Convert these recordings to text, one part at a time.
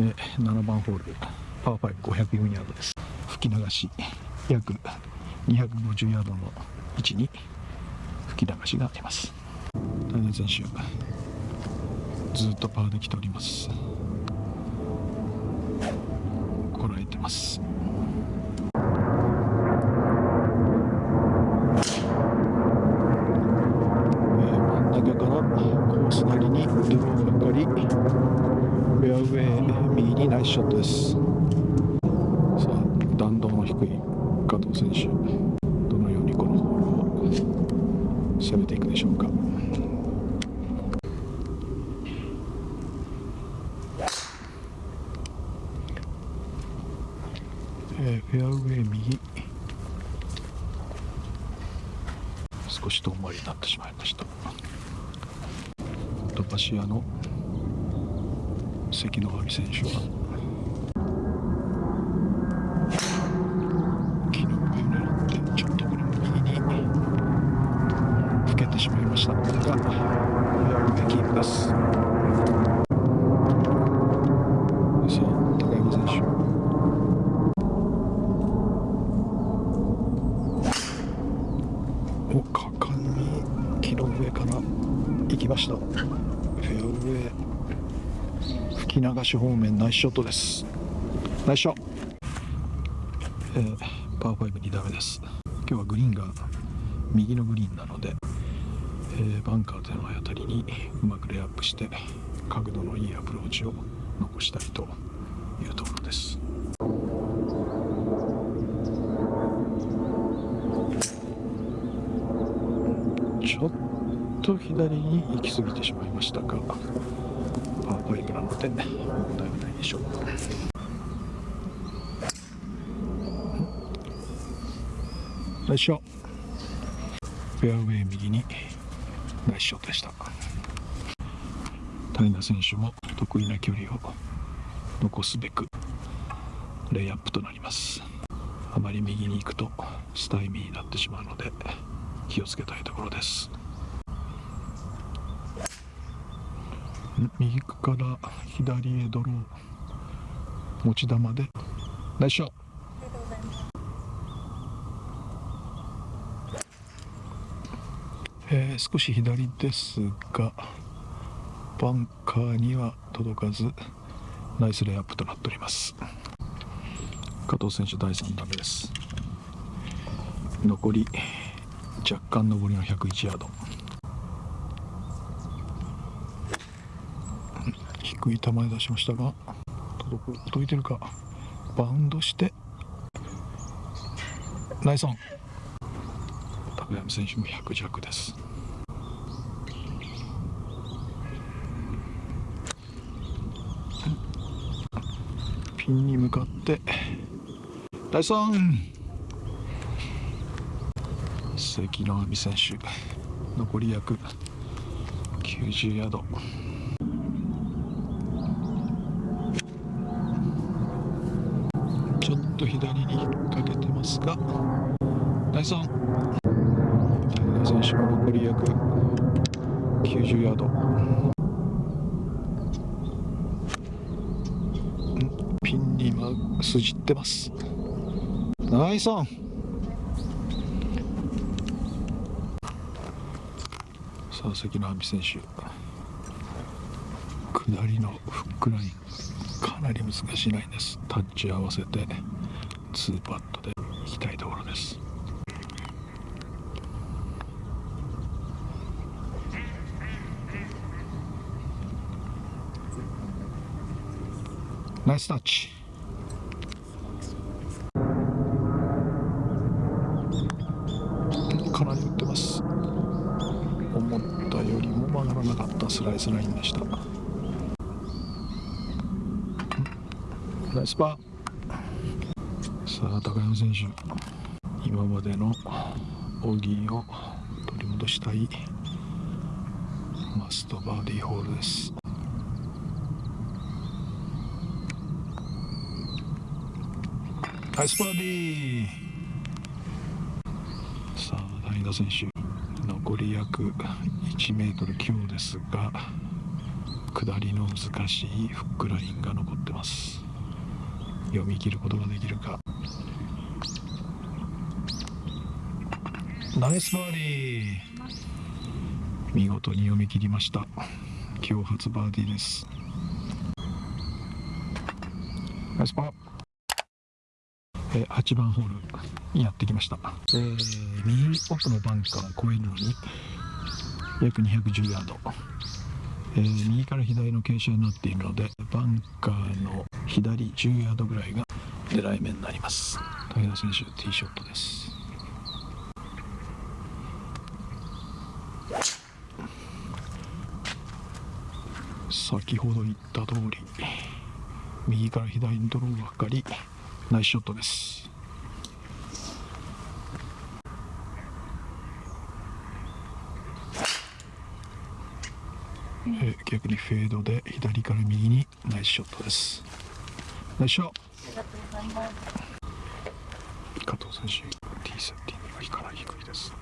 え7番ホールパー5504ヤードです。吹き流し約250ヤードの位置に吹き流しがあります。大根選手ずっとパーで来ております。こらえてます。真ん中からコースなりにドローがかかり。フェアウェイ右にナイスショットです。さあ弾道の低い加藤選手。どのようにこのホールを攻めていくでしょうか。えー、フェアウェイ右。少し遠回りになってしまいました。トパシアの関野亜美選手は。木の上を狙ってちょっとこれも右にふけてしまいました。がフェアウェイキープですさあ高山選手。お果敢に木の上から行きました。フェアウェイ。吹き流し方面ナイスショットです。ナイスショット、えー、パー52ダメです。今日はグリーンが右のグリーンなので、えー、バンカーでの当たりにうまくレイアップして角度のいいアプローチを残したいというところです。ちょっと左に行き過ぎてしまいましたがパー5なので問題はないでしょう？ナイスショフェアウェイ右にナイスショットでした。平選手も得意な距離を残すべくレイアップとなります。あまり右に行くとスタイミーになってしまうので気をつけたいところです。右から左へドロー持ち球で。ナイスショッえー、少し左ですがバンカーには届かずナイスレイアップとなっております。加藤選手第3打目です。残り若干上りの101ヤード。低い球出しましたが届く届いてるか。バウンドして。ナイスオン高山選手も100弱です。ピンに向かって。ナイスオン関野亜美選手。残り約90ヤードちょっと左に引っ掛けてますがナイスオン平選手も残り約90ヤード。ピンに今筋ってます。ナイスオン。さあ関野亜美選手。下りのフックライン。かなり難しいラインです。タッチ合わせて2パットでいきたいところです。スタッチかなり打ってます。思ったよりも曲がらなかった。スライスラインでした。ナイスパー。さあ高山選手。今までのオギーを取り戻したい。マストバーディーホールです。ナイスバーディー。さあ谷田選手。残り約1メートル強ですが下りの難しいフックラインが残ってます。読み切ることができるか。ナイスバーディー。見事に読み切りました。今日初バーディーです。ナイスパー。えー8番ホールにやってきました、えー右奥のバンカーを越えるのに約210ヤード、えー右から左の傾斜になっているのでバンカーの左10ヤードぐらいが狙い目になります。武田選手ティーショットです。先ほど言った通り右から左にドローがかかり。ナイスショットです。えー逆にフェードで左から右にナイスショットです。ナイスショット。加藤選手ティーセッティングがかなり低いです。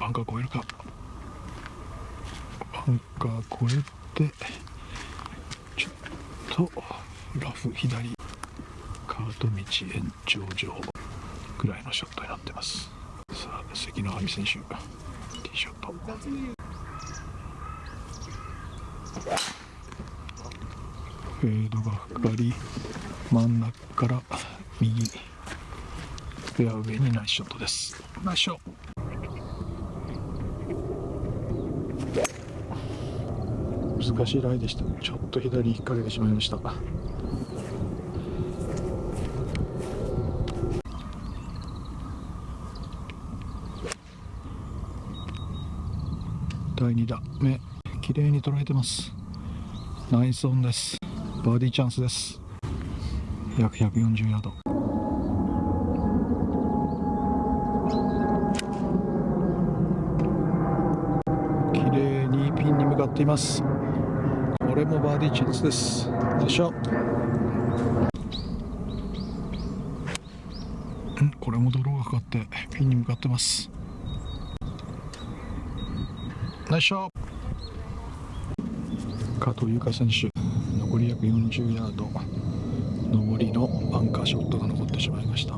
バンカー越えるかバンカー越えてちょっとラフ左カート道延長上ぐらいのショットになってます。さあ関野亜美選手ティーショット。フェードがかかり真ん中から右フェアウェイにナイスショットです。ナイスショット。難しいライでした。ちょっと左に引っ掛けてしまいました。第2打目。綺麗に捉えてます。ナイスオンです。バーディーチャンスです。約140ヤード。綺麗にピンに向かっています。これもバーディーチャンスです。よいしょ。んこれもドローがかかってピンに向かってます。ナイスショット。加藤優香選手残り約40ヤード。上りのバンカーショットが残ってしまいました。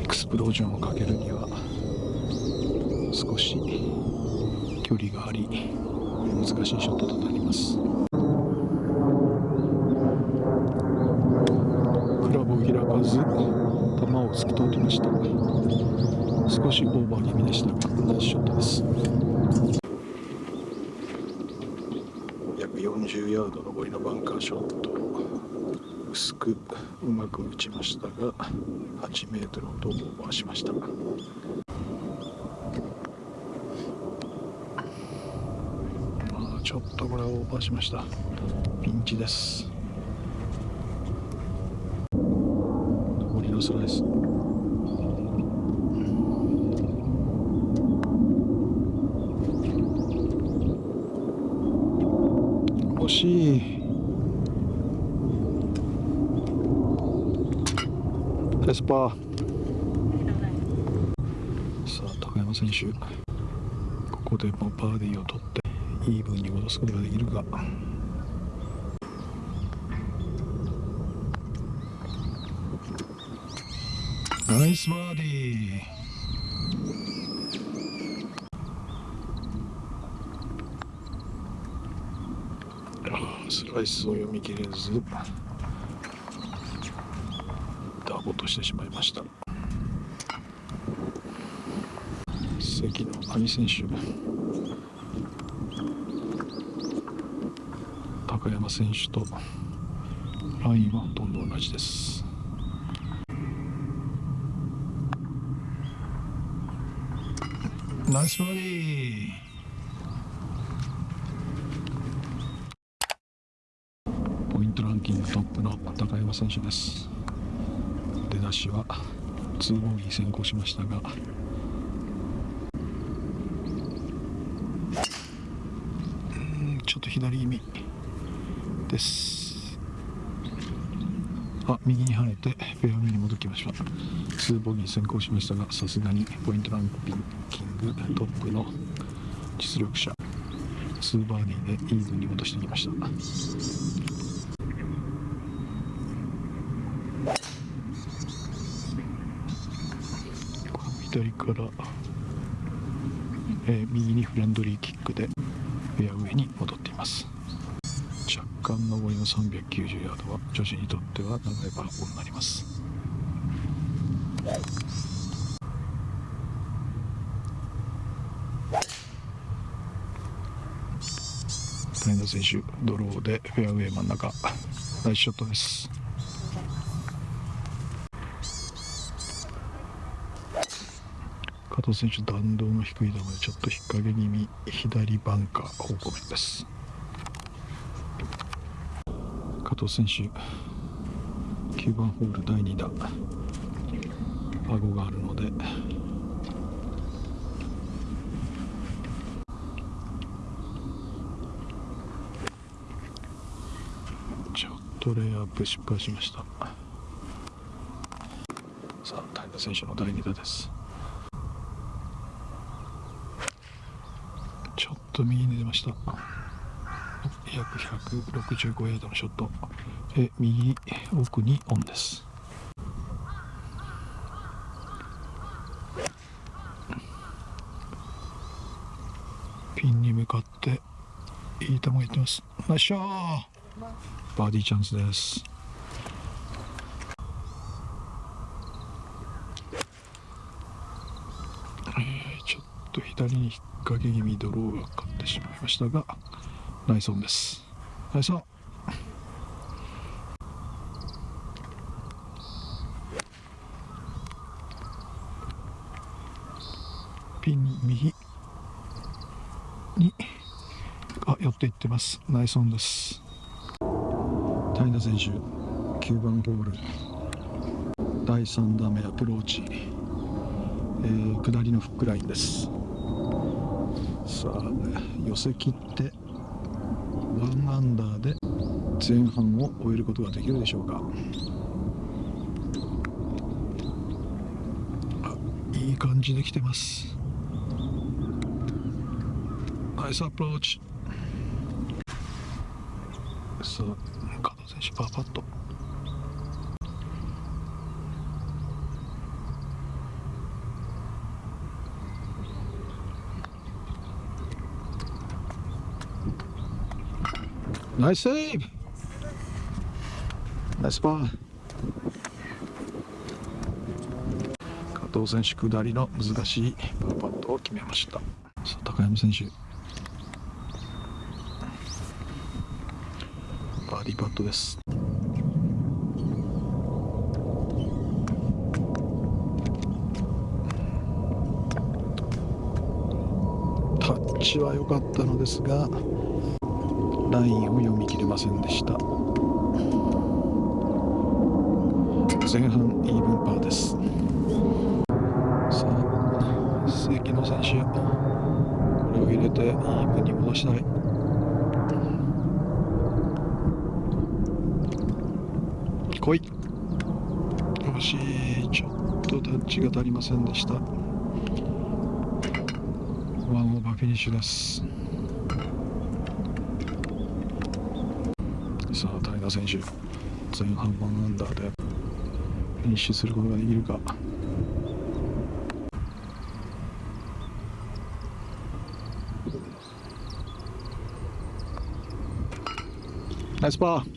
エクスプロージョンをかけるには少し距離があり。難しいショットとなります。クラブを開かず球を突き通りました。少しオーバー気味でしたがナイスショットです。約40ヤード上りのバンカーショット薄くうまく打ちましたが8メートルほどオーバーしましたまあちょっとこれはオーバーしました。ピンチです。上りのスライス惜しい。エスパー。さあ高山選手。ここでもバーディーを取って。イーブンに戻すことができるか。ナイスバーディー。あースライスを読み切れずダボとしてしまいました。関野亜美選手。高山選手とラインはほとんど同じです。ナイスバーディ。ーポイントランキングトップの高山選手です。出だしは2ボギー先行しましたが。ちょっと左気味。です。あ右に跳ねてフェアウェイに戻ってきました。2ボギー先行しましたがさすがにポイントランキングトップの実力者。2バーディーでイーブンに戻してきました。左から、えー右にフレンドリーキックでフェアウェイに戻っています。若干上りの390ヤードは女子にとっては長いパー4になります。谷田選手ドローでフェアウェイ真ん中ナイスショットです。加藤選手弾道の低い球でちょっと引っ掛け気味左バンカー方向面です加藤選手9番ホール第2打パゴがあるのでちょっとレイアップ失敗しましたさあ谷田選手の第2打ですちょっと右に出ました約165ヤードのショット。え右奥にオンです。ピンに向かっていい球がいってます。ナイスショーバーディーチャンスです。えちょっと左に引っ掛け気味ドローがかかってしまいましたが。ナイスオンです。ナイスオン。ピン右に。あ寄っていってます。ナイスオンです。谷田選手9番ホール。第3打目アプローチ、えー下りのフックラインです。さあ寄せ切って。1アンダーで前半を終えることができるでしょうか。いい感じできてます。ナイスアプローチ。さあ加藤選手パーパット。ナイスセーブナイスパー加藤選手下りの難しいパーパットを決めました。さあ高山選手。バーディーパットです。タッチは良かったのですがラインを読み切れませんでした。前半イーブンパーです。さあ関野選手これを入れてイーブンに戻したい。来い。惜しい。ちょっとタッチが足りませんでした。ワンオーバーフィニッシュです。田選手前半1アンダーでフィニッシュすることができるか。ナイスパー